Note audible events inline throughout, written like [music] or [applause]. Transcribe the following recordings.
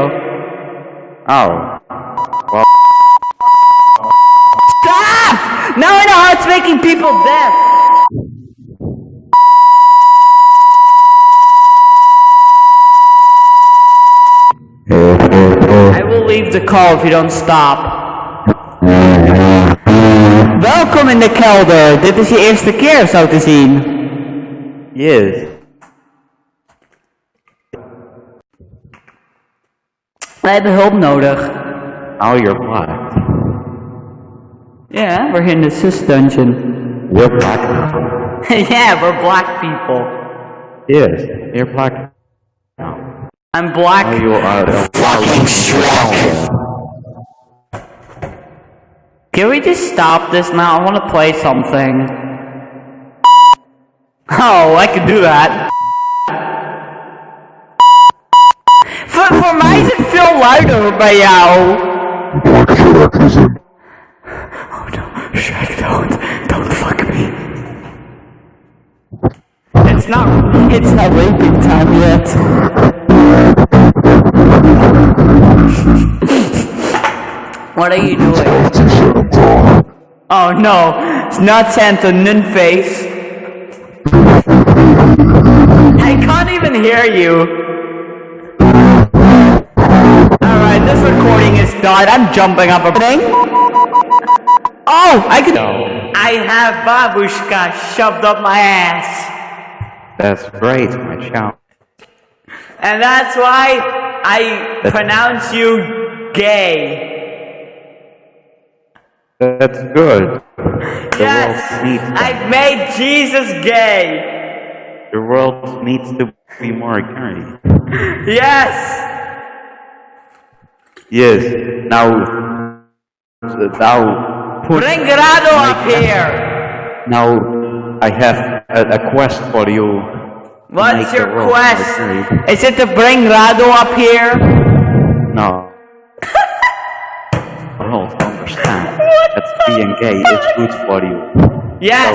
Oh. Well, Stop! Now I know how it's making people deaf. I will leave the call if you don't stop. Welkom in de kelder. Dit is je eerste keer zo te zien. yes. Wij hebben hulp nodig. Now you're black. Yeah, we're in the sus dungeon. We're black. people. [laughs] yeah, we're black people. yes, you're black. Now I'm black. Oh, you are a Fucking Shrek. Can we just stop this now? I want to play something. [laughs] Oh, I can do that. Mij is het veel luider bij jou. Black Shrek is. Oh no, Shrek, don't, don't fuck me. It's not, it's not raping time yet. what are you doing? Oh no, it's not Santa Nunface. I can't even hear you. Recording is done. I'm jumping up a thing. Oh, I can. I have babushka shoved up my ass. That's great, my child. And that's why I pronounce you gay. That's good. The Yes, world needs that. I made Jesus gay. The world needs to be more gay. Yes. Yes. Now, now put. Bring Rado up here. Now, I have a, a quest for you. What's your quest? Is it to bring Rado up here? No. I don't understand. That being gay is good for you. Yes.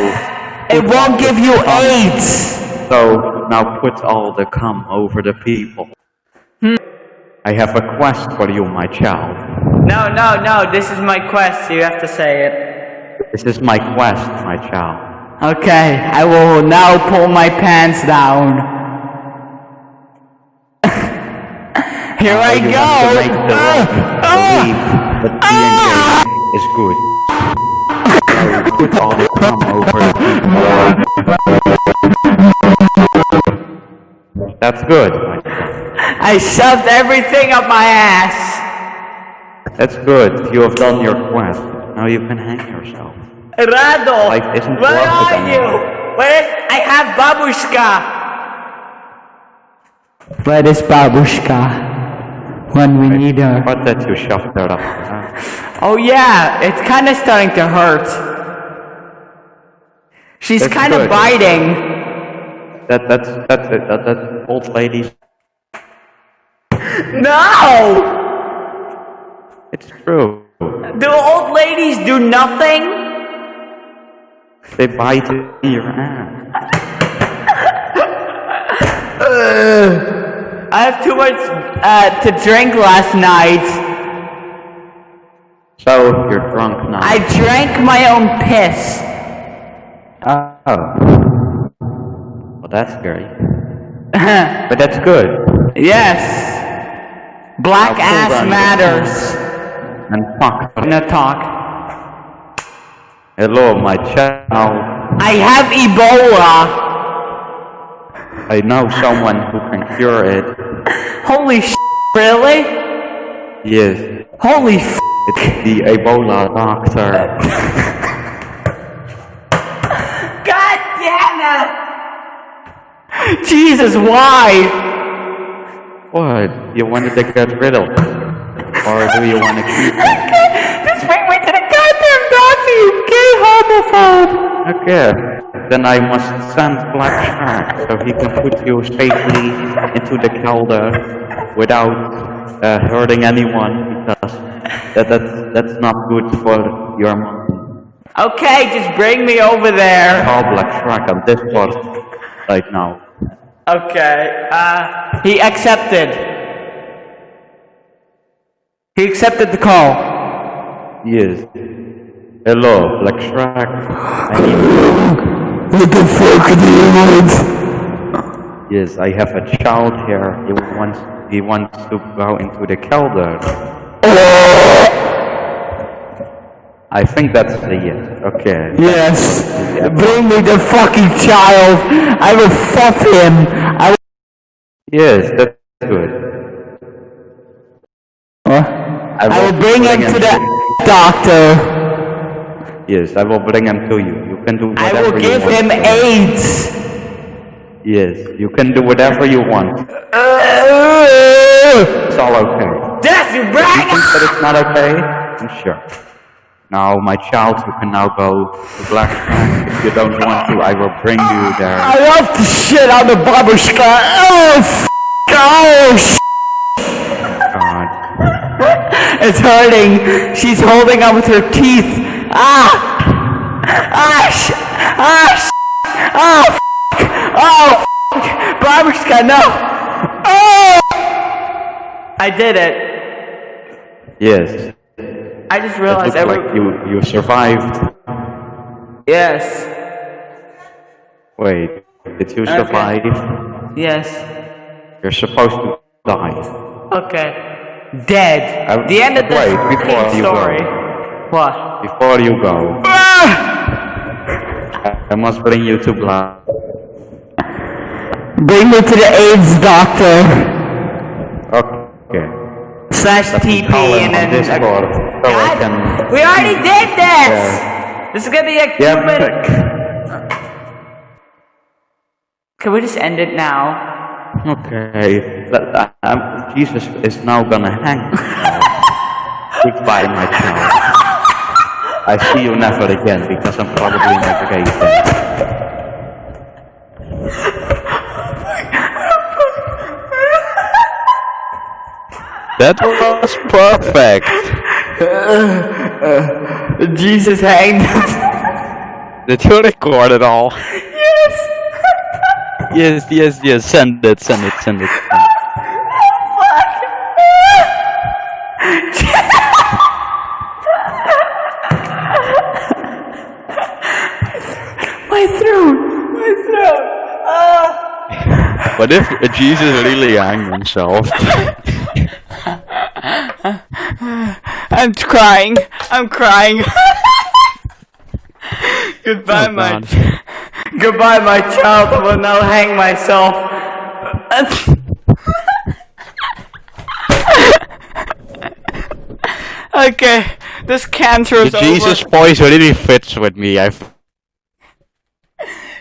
So, it won't give you AIDS. So now put all the cum over the people. Hmm. I have a quest for you, my child. No, no, no. This is my quest. You have to say it. This is my quest, my child. Okay, I will now pull my pants down. [laughs] Here I you go. have to make the Ah, world ah. believe that being gay is good. Now put all the cum over. That's good. My child. I shoved everything up my ass. That's good. You have done your quest. Now you can hang yourself. Rado, Life isn't where worth it are you? anymore. Where is? I have babushka. Where is babushka? When we need her. But that you shoved her up. huh? Oh yeah, it's kind of starting to hurt. She's kind of biting. That that's that's it. That that old ladies. No! It's true. Do old ladies do nothing? They bite your ass. I have too much uh, to drink last night. So you're drunk now. I drank my own piss. Oh. Well, that's scary. [laughs] But that's good. yes. Black Now ass matters. And fuck. No talk. Hello, my child. I have Ebola. I know someone who can cure it. Holy sh! Really? Yes. Holy f! It's the Ebola doctor. God damn it! Jesus, why? What? You wanted to get rid of it? Or do you want to keep it? Just bring me to the goddamn you gay homophobe! Okay. Then I must send Black Shark so he can put you safely into the kelder without uh, hurting anyone because that, that's, that's not good for your mom. Okay, just bring me over there. Call Black Shark on Discord right now. Okay, uh, he accepted. He accepted the call. Yes. Hello, Black Shrek. I need What the fuck the aliens? Yes, I have a child here. He wants he wants to go into the kelder. I think that's the yes. Okay. Yes. Bring me the fucking child. I will fuck him. I will. Yes, that's good. I will bring him to the doctor. Yes, I will bring him to you. You can do whatever. you want. I will give him AIDS. Yes, you can do whatever you want. Uh, it's all okay. That's You right. think that it's not okay? Then Sure. Now, my child, you can now go to Black. If you don't want to, I will bring you there. I love the shit out of babushka. Oh, f- oh, sh- God. [laughs] it's hurting. She's holding on with her teeth. Ah, ah, sh- ah, sh- oh, f- oh, f- babushka, no. Oh, I did it. Yes. I just It realized every. like you, you survived. Yes, Wait, did you survive? yes. You're supposed to die. Okay. Dead. I- the end of the wait, before you story. go. What? Before you go, Ah! I must bring you to Black. Bring me to the AIDS doctor. Okay. Slash TP and then. Discord so God, can. we already did this. Yeah. This is gonna be a Yeah, Can we just end it now? Okay. But, uh, um, Jesus is now gonna hang. [laughs] Goodbye, my child. I see you never again because I'm probably never gay That was perfect. [laughs] Jesus hanged. [laughs] Did you record it all? yes. Yes, yes, yes. Send it, send it, send it. Send [laughs] it. My throat. My throat. Ah. What if Jesus really hanged himself? I'm crying. I'm crying. [laughs] Goodbye, Oh, my. [laughs] Goodbye, my child. I will now hang myself. [laughs] okay, this cancer is The Jesus over. voice really fits with me. I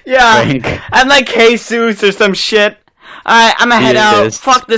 Yeah, think. I'm like Jesus or some shit. Alright, I'm gonna head out. Fuck this.